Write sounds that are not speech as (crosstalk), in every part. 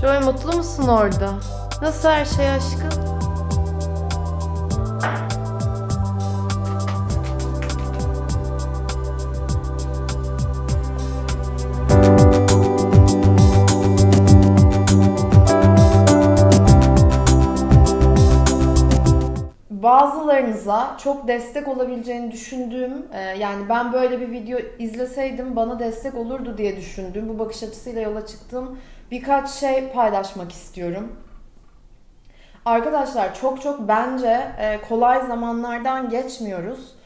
Joy mutlu musun orada? Nasıl her şey aşkım? bazılarınıza çok destek olabileceğini düşündüğüm, e, yani ben böyle bir video izleseydim bana destek olurdu diye düşündüğüm, bu bakış açısıyla yola çıktığım birkaç şey paylaşmak istiyorum. Arkadaşlar çok çok bence e, kolay zamanlardan geçmiyoruz.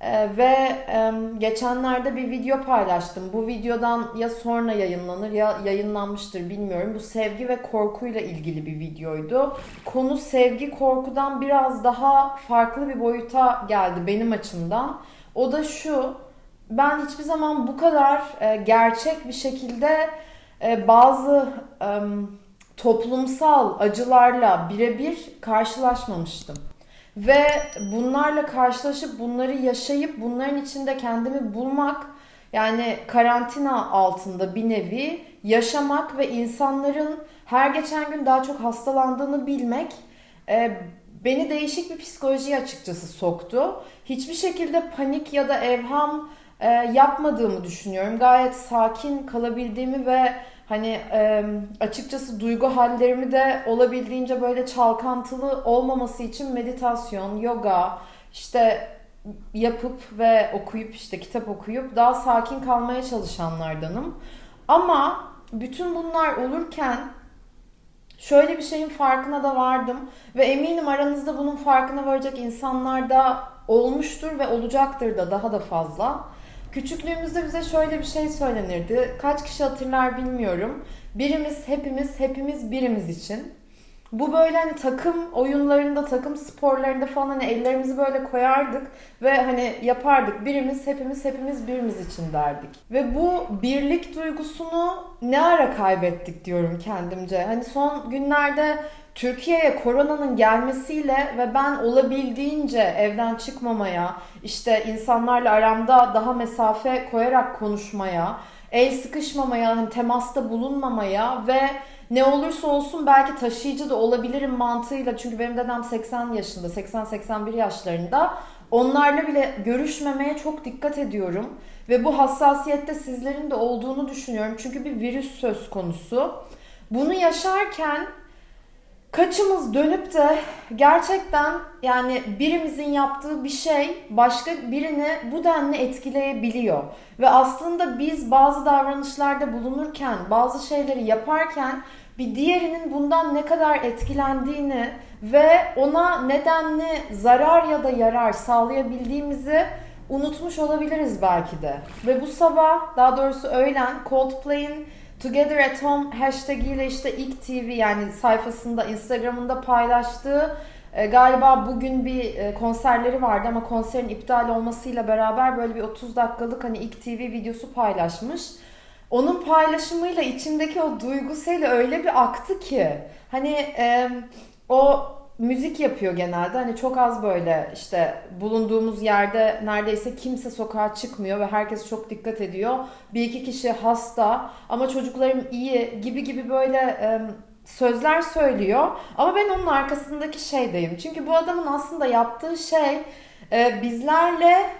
Ee, ve e, geçenlerde bir video paylaştım. Bu videodan ya sonra yayınlanır ya yayınlanmıştır bilmiyorum. Bu sevgi ve korkuyla ilgili bir videoydu. Konu sevgi korkudan biraz daha farklı bir boyuta geldi benim açımdan. O da şu. Ben hiçbir zaman bu kadar e, gerçek bir şekilde e, bazı toplumsal acılarla birebir karşılaşmamıştım. Ve bunlarla karşılaşıp bunları yaşayıp bunların içinde kendimi bulmak yani karantina altında bir nevi yaşamak ve insanların her geçen gün daha çok hastalandığını bilmek e, beni değişik bir psikolojiye açıkçası soktu. Hiçbir şekilde panik ya da evham e, yapmadığımı düşünüyorum. Gayet sakin kalabildiğimi ve Hani e, açıkçası duygu hallerimi de olabildiğince böyle çalkantılı olmaması için meditasyon, yoga, işte yapıp ve okuyup işte kitap okuyup daha sakin kalmaya çalışanlardanım. Ama bütün bunlar olurken şöyle bir şeyin farkına da vardım ve eminim aranızda bunun farkına varacak insanlar da olmuştur ve olacaktır da daha da fazla. Küçüklüğümüzde bize şöyle bir şey söylenirdi. Kaç kişi hatırlar bilmiyorum. Birimiz, hepimiz, hepimiz birimiz için. Bu böyle hani takım oyunlarında, takım sporlarında falan hani ellerimizi böyle koyardık ve hani yapardık. Birimiz, hepimiz, hepimiz birimiz için derdik. Ve bu birlik duygusunu ne ara kaybettik diyorum kendimce. Hani son günlerde Türkiye'ye koronanın gelmesiyle ve ben olabildiğince evden çıkmamaya, işte insanlarla aramda daha mesafe koyarak konuşmaya, el sıkışmamaya, hani temasta bulunmamaya ve ne olursa olsun belki taşıyıcı da olabilirim mantığıyla çünkü benim dedem 80 yaşında, 80-81 yaşlarında. Onlarla bile görüşmemeye çok dikkat ediyorum ve bu hassasiyette sizlerin de olduğunu düşünüyorum. Çünkü bir virüs söz konusu. Bunu yaşarken kaçımız dönüp de gerçekten yani birimizin yaptığı bir şey başka birini bu denli etkileyebiliyor. Ve aslında biz bazı davranışlarda bulunurken, bazı şeyleri yaparken bir diğerinin bundan ne kadar etkilendiğini ve ona nedenli zarar ya da yarar sağlayabildiğimizi unutmuş olabiliriz belki de. Ve bu sabah daha doğrusu öğlen Coldplay'in Together at Home hashtag ile işte ilk TV yani sayfasında Instagram'ında paylaştığı e, galiba bugün bir e, konserleri vardı ama konserin iptal olmasıyla beraber böyle bir 30 dakikalık hani ilk TV videosu paylaşmış. Onun paylaşımıyla içindeki o duygusuyla öyle bir aktı ki hani e, o müzik yapıyor genelde. Hani çok az böyle işte bulunduğumuz yerde neredeyse kimse sokağa çıkmıyor ve herkes çok dikkat ediyor. Bir iki kişi hasta ama çocuklarım iyi gibi gibi böyle e, sözler söylüyor. Ama ben onun arkasındaki şeydeyim. Çünkü bu adamın aslında yaptığı şey e, bizlerle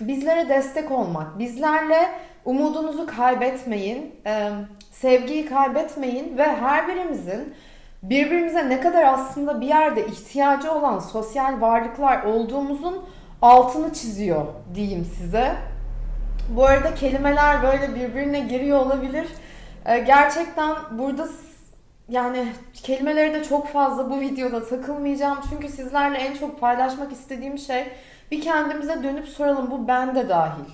bizlere destek olmak. Bizlerle umudunuzu kaybetmeyin, e, sevgiyi kaybetmeyin ve her birimizin birbirimize ne kadar aslında bir yerde ihtiyacı olan sosyal varlıklar olduğumuzun altını çiziyor diyeyim size. Bu arada kelimeler böyle birbirine giriyor olabilir. Ee, gerçekten burada yani kelimeleri de çok fazla bu videoda takılmayacağım. Çünkü sizlerle en çok paylaşmak istediğim şey bir kendimize dönüp soralım bu bende dahil.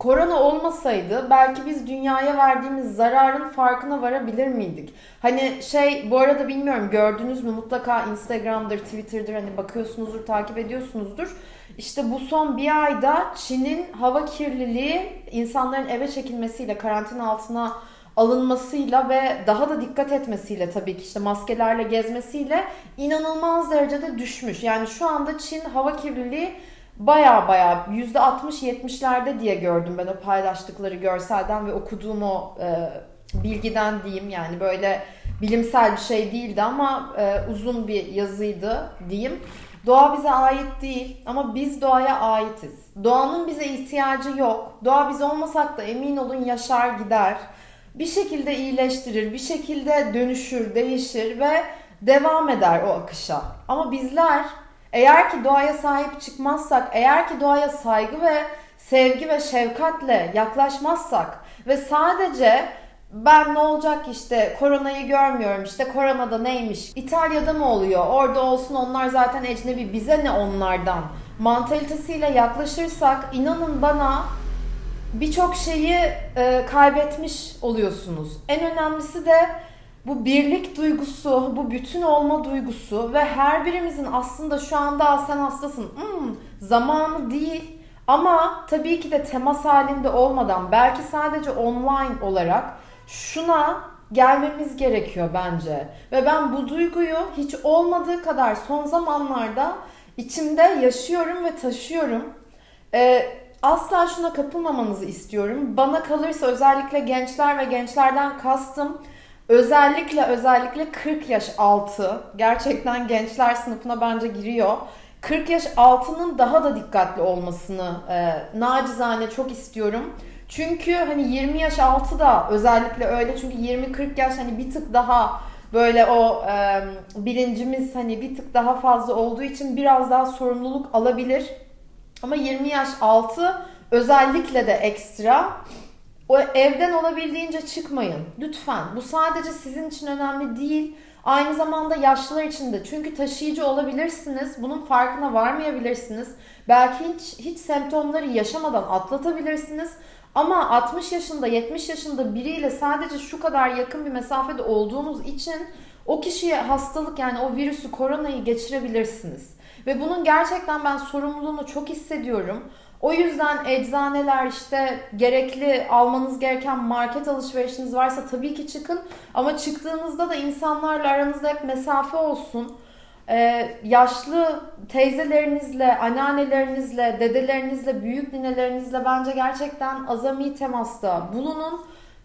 Korona olmasaydı belki biz dünyaya verdiğimiz zararın farkına varabilir miydik? Hani şey bu arada bilmiyorum gördünüz mü mutlaka Instagram'dır, Twitter'dır hani bakıyorsunuzdur, takip ediyorsunuzdur. İşte bu son bir ayda Çin'in hava kirliliği insanların eve çekilmesiyle, karantina altına alınmasıyla ve daha da dikkat etmesiyle tabii ki işte maskelerle gezmesiyle inanılmaz derecede düşmüş. Yani şu anda Çin hava kirliliği baya baya %60-70'lerde diye gördüm ben o paylaştıkları görselden ve okuduğum o e, bilgiden diyeyim yani böyle bilimsel bir şey değildi ama e, uzun bir yazıydı diyeyim. Doğa bize ait değil ama biz doğaya aitiz. Doğanın bize ihtiyacı yok. Doğa biz olmasak da emin olun yaşar gider. Bir şekilde iyileştirir, bir şekilde dönüşür, değişir ve devam eder o akışa. Ama bizler eğer ki doğaya sahip çıkmazsak, eğer ki doğaya saygı ve sevgi ve şefkatle yaklaşmazsak ve sadece ben ne olacak işte koronayı görmüyorum işte koronada neymiş İtalya'da mı oluyor orada olsun onlar zaten ecnebi bize ne onlardan mantalitesiyle yaklaşırsak inanın bana birçok şeyi e, kaybetmiş oluyorsunuz. En önemlisi de bu birlik duygusu, bu bütün olma duygusu ve her birimizin aslında şu anda sen hastasın hmm, zamanı değil ama tabii ki de temas halinde olmadan belki sadece online olarak şuna gelmemiz gerekiyor bence. Ve ben bu duyguyu hiç olmadığı kadar son zamanlarda içimde yaşıyorum ve taşıyorum. Ee, asla şuna kapılmamanızı istiyorum. Bana kalırsa özellikle gençler ve gençlerden kastım özellikle özellikle 40 yaş altı gerçekten gençler sınıfına bence giriyor. 40 yaş altının daha da dikkatli olmasını e, nacizane çok istiyorum. Çünkü hani 20 yaş altı da özellikle öyle çünkü 20-40 yaş hani bir tık daha böyle o e, bilincimiz hani bir tık daha fazla olduğu için biraz daha sorumluluk alabilir. Ama 20 yaş altı özellikle de ekstra. O evden olabildiğince çıkmayın. Lütfen. Bu sadece sizin için önemli değil. Aynı zamanda yaşlılar için de. Çünkü taşıyıcı olabilirsiniz. Bunun farkına varmayabilirsiniz. Belki hiç, hiç semptomları yaşamadan atlatabilirsiniz. Ama 60 yaşında, 70 yaşında biriyle sadece şu kadar yakın bir mesafede olduğunuz için o kişiye hastalık yani o virüsü, koronayı geçirebilirsiniz. Ve bunun gerçekten ben sorumluluğunu çok hissediyorum. O yüzden eczaneler işte gerekli almanız gereken market alışverişiniz varsa tabii ki çıkın. Ama çıktığınızda da insanlarla aranızda hep mesafe olsun. Ee, yaşlı teyzelerinizle, anneannelerinizle, dedelerinizle, büyük ninelerinizle bence gerçekten azami temasta bulunun.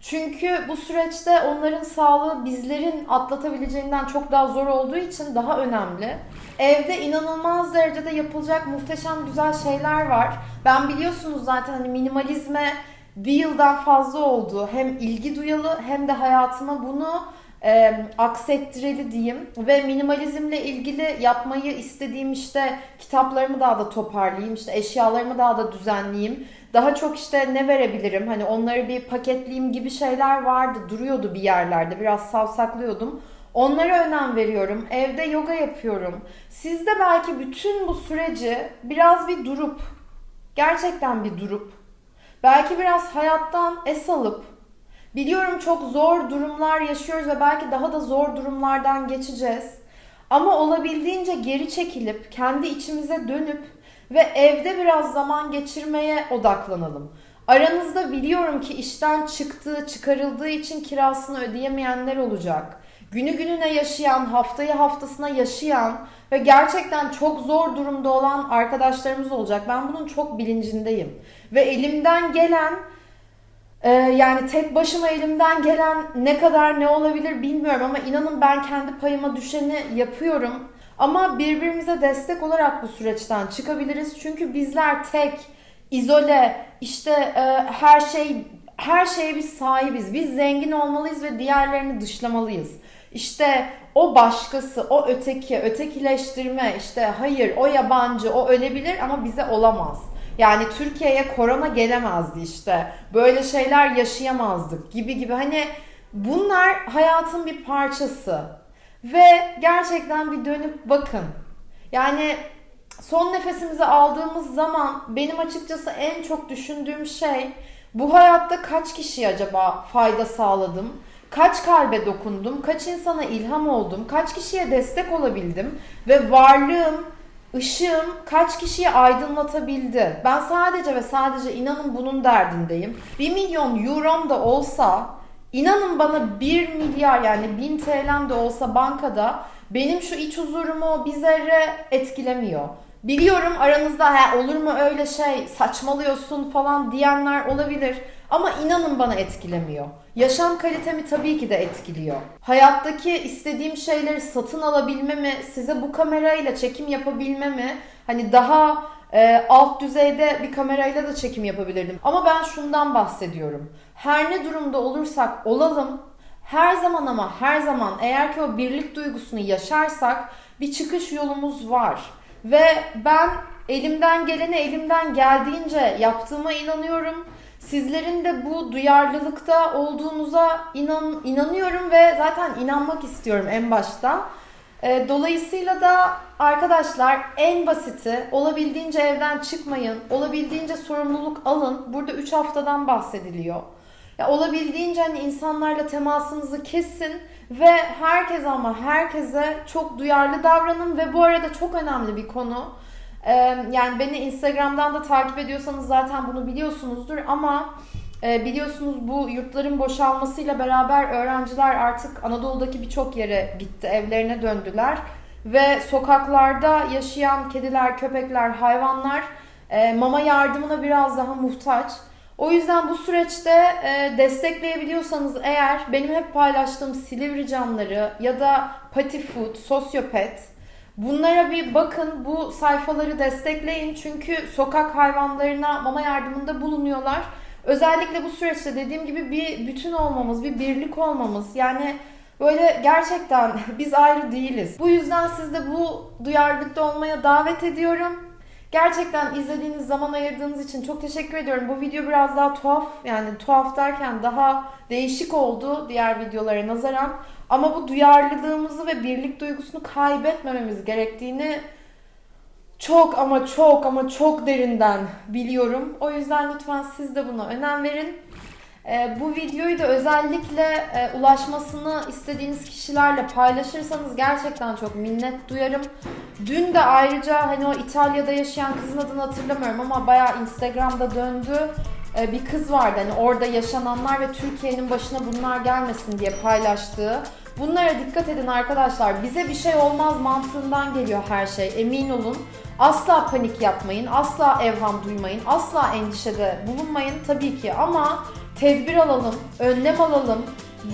Çünkü bu süreçte onların sağlığı bizlerin atlatabileceğinden çok daha zor olduğu için daha önemli. Evde inanılmaz derecede yapılacak muhteşem güzel şeyler var. Ben biliyorsunuz zaten hani minimalizme bir yıldan fazla oldu. Hem ilgi duyalı hem de hayatıma bunu e, aksettireli diyeyim. Ve minimalizmle ilgili yapmayı istediğim işte kitaplarımı daha da toparlayayım. işte eşyalarımı daha da düzenleyeyim. Daha çok işte ne verebilirim? Hani onları bir paketleyeyim gibi şeyler vardı. Duruyordu bir yerlerde. Biraz savsaklıyordum. Onlara önem veriyorum. Evde yoga yapıyorum. Siz de belki bütün bu süreci biraz bir durup, gerçekten bir durup, belki biraz hayattan es alıp, biliyorum çok zor durumlar yaşıyoruz ve belki daha da zor durumlardan geçeceğiz. Ama olabildiğince geri çekilip, kendi içimize dönüp ve evde biraz zaman geçirmeye odaklanalım. Aranızda biliyorum ki işten çıktığı, çıkarıldığı için kirasını ödeyemeyenler olacak günü gününe yaşayan, haftayı haftasına yaşayan ve gerçekten çok zor durumda olan arkadaşlarımız olacak. Ben bunun çok bilincindeyim. Ve elimden gelen e, yani tek başıma elimden gelen ne kadar ne olabilir bilmiyorum ama inanın ben kendi payıma düşeni yapıyorum. Ama birbirimize destek olarak bu süreçten çıkabiliriz. Çünkü bizler tek, izole, işte e, her şey her şeye biz sahibiz. Biz zengin olmalıyız ve diğerlerini dışlamalıyız. İşte o başkası, o öteki, ötekileştirme, işte hayır o yabancı, o ölebilir ama bize olamaz. Yani Türkiye'ye korona gelemezdi işte. Böyle şeyler yaşayamazdık gibi gibi. Hani bunlar hayatın bir parçası. Ve gerçekten bir dönüp bakın. Yani son nefesimizi aldığımız zaman benim açıkçası en çok düşündüğüm şey bu hayatta kaç kişiye acaba fayda sağladım? Kaç kalbe dokundum, kaç insana ilham oldum, kaç kişiye destek olabildim ve varlığım, ışığım kaç kişiyi aydınlatabildi. Ben sadece ve sadece inanın bunun derdindeyim. 1 milyon eurom da olsa, inanın bana 1 milyar yani 1000 TL'm de olsa bankada benim şu iç huzurumu bir zerre etkilemiyor. Biliyorum aranızda ha, olur mu öyle şey saçmalıyorsun falan diyenler olabilir ama inanın bana etkilemiyor. Yaşam kalitemi tabii ki de etkiliyor. Hayattaki istediğim şeyleri satın alabilmemi, size bu kamerayla çekim yapabilmemi, hani daha e, alt düzeyde bir kamerayla da çekim yapabilirdim. Ama ben şundan bahsediyorum. Her ne durumda olursak olalım, her zaman ama her zaman eğer ki o birlik duygusunu yaşarsak bir çıkış yolumuz var. Ve ben elimden geleni elimden geldiğince yaptığıma inanıyorum. Sizlerin de bu duyarlılıkta olduğunuza inan, inanıyorum ve zaten inanmak istiyorum en başta. E, dolayısıyla da arkadaşlar en basiti olabildiğince evden çıkmayın, olabildiğince sorumluluk alın. Burada 3 haftadan bahsediliyor. Ya olabildiğince hani insanlarla temasınızı kesin ve herkes ama herkese çok duyarlı davranın ve bu arada çok önemli bir konu. Yani beni Instagram'dan da takip ediyorsanız zaten bunu biliyorsunuzdur ama e, biliyorsunuz bu yurtların boşalmasıyla beraber öğrenciler artık Anadolu'daki birçok yere gitti, evlerine döndüler ve sokaklarda yaşayan kediler, köpekler, hayvanlar e, mama yardımına biraz daha muhtaç. O yüzden bu süreçte e, destekleyebiliyorsanız eğer benim hep paylaştığım Silivri camları ya da Pati Food, Sosyopet bunlara bir bakın bu sayfaları destekleyin çünkü sokak hayvanlarına mama yardımında bulunuyorlar. Özellikle bu süreçte dediğim gibi bir bütün olmamız, bir birlik olmamız yani böyle gerçekten (laughs) biz ayrı değiliz. Bu yüzden siz de bu duyarlılıkta olmaya davet ediyorum. Gerçekten izlediğiniz zaman ayırdığınız için çok teşekkür ediyorum. Bu video biraz daha tuhaf yani tuhaf derken daha değişik oldu diğer videolara nazaran. Ama bu duyarlılığımızı ve birlik duygusunu kaybetmememiz gerektiğini çok ama çok ama çok derinden biliyorum. O yüzden lütfen siz de buna önem verin. E, bu videoyu da özellikle e, ulaşmasını istediğiniz kişilerle paylaşırsanız gerçekten çok minnet duyarım. Dün de ayrıca hani o İtalya'da yaşayan kızın adını hatırlamıyorum ama bayağı Instagram'da döndü. E, bir kız vardı hani orada yaşananlar ve Türkiye'nin başına bunlar gelmesin diye paylaştığı. Bunlara dikkat edin arkadaşlar. Bize bir şey olmaz mantığından geliyor her şey. Emin olun. Asla panik yapmayın. Asla evham duymayın. Asla endişede bulunmayın tabii ki ama tedbir alalım, önlem alalım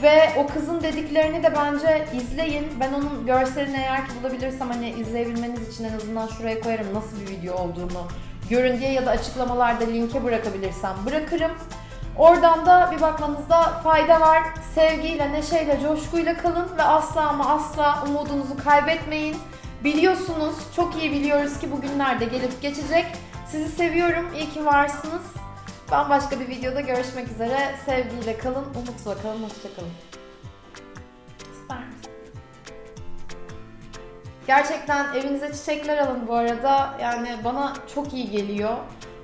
ve o kızın dediklerini de bence izleyin. Ben onun görselini eğer ki bulabilirsem hani izleyebilmeniz için en azından şuraya koyarım nasıl bir video olduğunu görün diye ya da açıklamalarda linke bırakabilirsem bırakırım. Oradan da bir bakmanızda fayda var. Sevgiyle, neşeyle, coşkuyla kalın ve asla ama asla umudunuzu kaybetmeyin. Biliyorsunuz, çok iyi biliyoruz ki bugünlerde gelip geçecek. Sizi seviyorum, iyi ki varsınız. Bambaşka bir videoda görüşmek üzere. Sevgiyle kalın, umutla kalın, hoşçakalın. İster misin? Gerçekten evinize çiçekler alın bu arada. Yani bana çok iyi geliyor.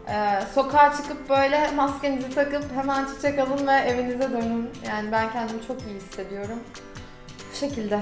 Ee, sokağa çıkıp böyle maskenizi takıp hemen çiçek alın ve evinize dönün. Yani ben kendimi çok iyi hissediyorum. Bu şekilde.